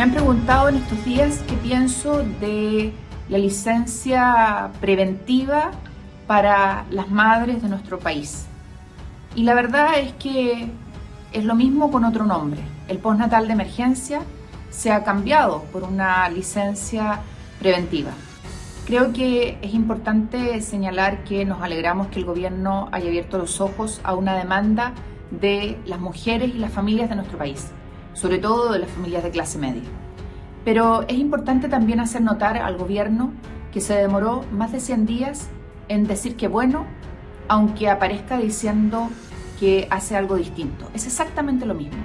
Me han preguntado en estos días qué pienso de la licencia preventiva para las madres de nuestro país. Y la verdad es que es lo mismo con otro nombre. El postnatal de emergencia se ha cambiado por una licencia preventiva. Creo que es importante señalar que nos alegramos que el gobierno haya abierto los ojos a una demanda de las mujeres y las familias de nuestro país, sobre todo de las familias de clase media. Pero es importante también hacer notar al gobierno que se demoró más de 100 días en decir que bueno, aunque aparezca diciendo que hace algo distinto. Es exactamente lo mismo.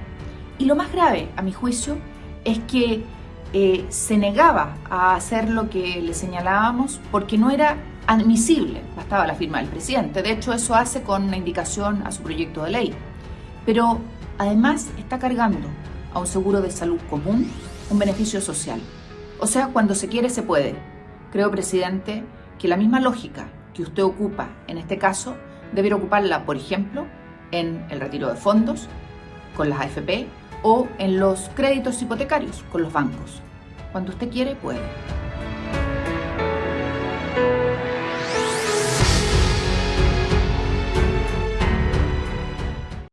Y lo más grave, a mi juicio, es que eh, se negaba a hacer lo que le señalábamos porque no era admisible, bastaba la firma del presidente. De hecho, eso hace con una indicación a su proyecto de ley. Pero además está cargando a un seguro de salud común un beneficio social. O sea, cuando se quiere, se puede. Creo, presidente, que la misma lógica que usted ocupa en este caso, debería ocuparla, por ejemplo, en el retiro de fondos, con las AFP o en los créditos hipotecarios con los bancos. Cuando usted quiere, puede.